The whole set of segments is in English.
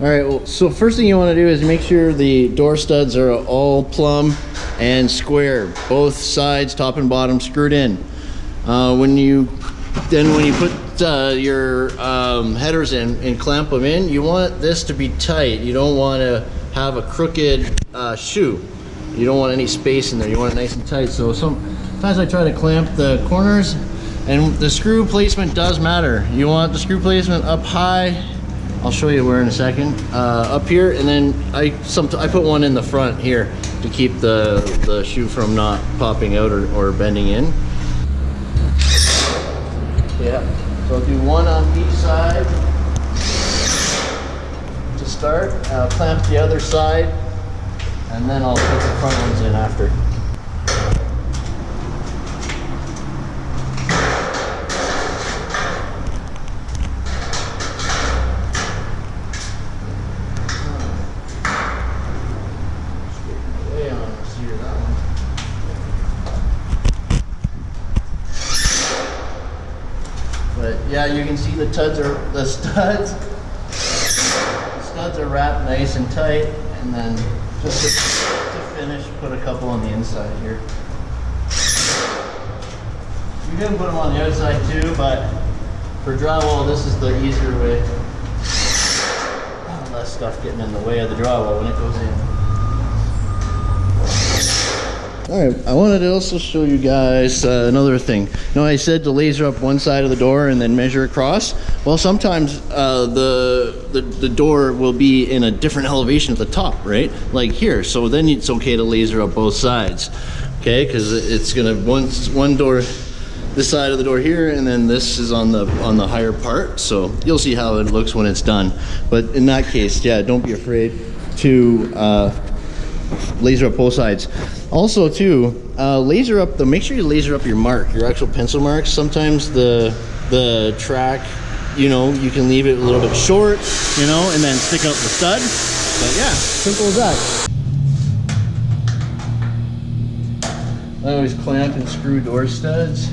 All right, well, so first thing you want to do is make sure the door studs are all plumb and square, both sides, top and bottom, screwed in. Uh, when you, then when you put uh, your um, headers in and clamp them in, you want this to be tight. You don't want to have a crooked uh, shoe. You don't want any space in there. You want it nice and tight. So sometimes I try to clamp the corners and the screw placement does matter. You want the screw placement up high. I'll show you where in a second. Uh, up here, and then I some I put one in the front here to keep the the shoe from not popping out or, or bending in. Yeah. So I'll do one on each side to start. I'll clamp the other side, and then I'll put the front ones in after. Way on this here, that one. But yeah, you can see the studs are the studs. The studs are wrapped nice and tight, and then just to, to finish, put a couple on the inside here. You can put them on the outside too, but for drywall, this is the easier way. Less stuff getting in the way of the drywall when it goes in. All right, I wanted to also show you guys uh, another thing. Now I said to laser up one side of the door and then measure across. Well, sometimes uh, the, the the door will be in a different elevation at the top, right? Like here. So then it's okay to laser up both sides, okay? Because it's gonna one one door, this side of the door here, and then this is on the on the higher part. So you'll see how it looks when it's done. But in that case, yeah, don't be afraid to. Uh, laser up both sides. Also too, uh, laser up the, make sure you laser up your mark, your actual pencil marks. Sometimes the, the track, you know, you can leave it a little bit short, you know, and then stick out the stud. But yeah, simple as that. I always clamp and screw door studs.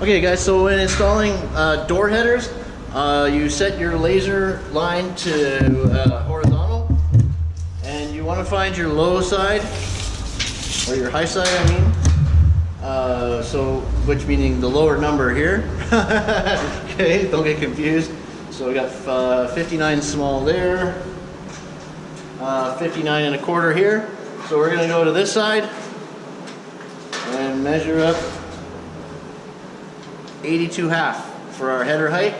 Okay guys, so when installing uh, door headers, uh, you set your laser line to uh, horizontal and you want to find your low side or your high side I mean. Uh, so, which meaning the lower number here. okay, don't get confused. So we got uh, 59 small there, uh, 59 and a quarter here. So we're gonna go to this side and measure up 82 half for our header height.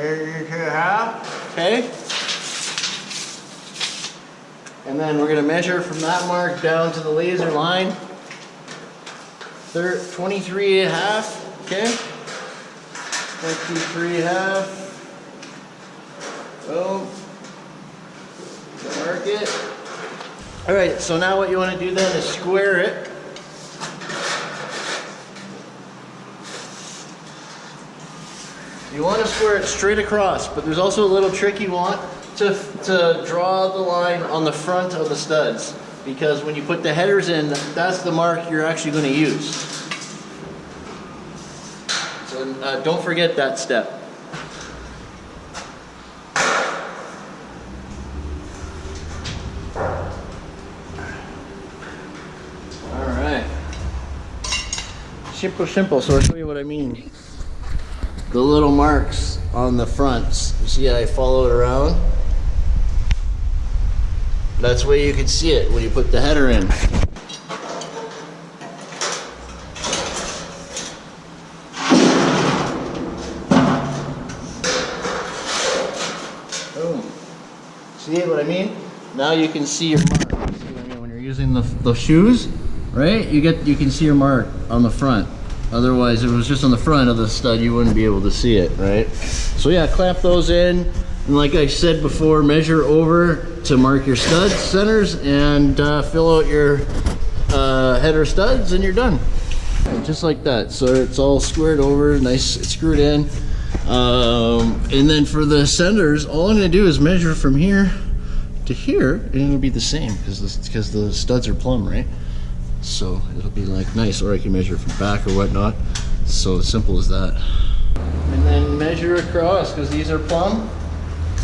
Eighty-two half. Okay. And then we're gonna measure from that mark down to the laser line. Thir 23 and a half, okay? 23 and a half. Boom. Mark it. All right, so now what you want to do then is square it. You want to square it straight across, but there's also a little trick you want to, to draw the line on the front of the studs because when you put the headers in, that's the mark you're actually going to use. So uh, don't forget that step. Simple, simple. So I'll show you what I mean. The little marks on the fronts. You see I follow it around? That's where you can see it when you put the header in. Boom. See what I mean? Now you can see your mark. See what I mean? When you're using the, the shoes, right? You get you can see your mark on the front. Otherwise, if it was just on the front of the stud, you wouldn't be able to see it, right? So yeah, clamp those in. And like I said before, measure over to mark your stud centers and uh, fill out your uh, header studs and you're done. Just like that. So it's all squared over, nice, screwed in. Um, and then for the centers, all I'm gonna do is measure from here to here, and it'll be the same because because the studs are plumb, right? So it'll be like nice, or I can measure from back or whatnot. So simple as that. And then measure across because these are plumb.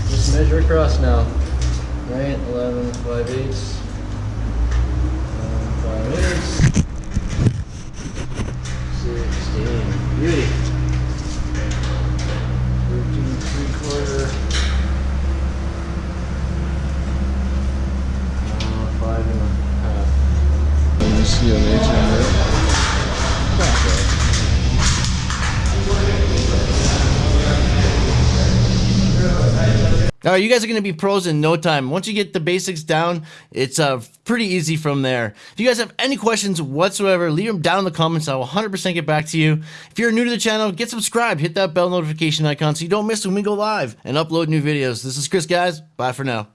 Just measure across now. Right, 11, 5 eighths. All right, you guys are going to be pros in no time. Once you get the basics down, it's uh, pretty easy from there. If you guys have any questions whatsoever, leave them down in the comments. I will 100% get back to you. If you're new to the channel, get subscribed. Hit that bell notification icon so you don't miss when we go live and upload new videos. This is Chris, guys. Bye for now.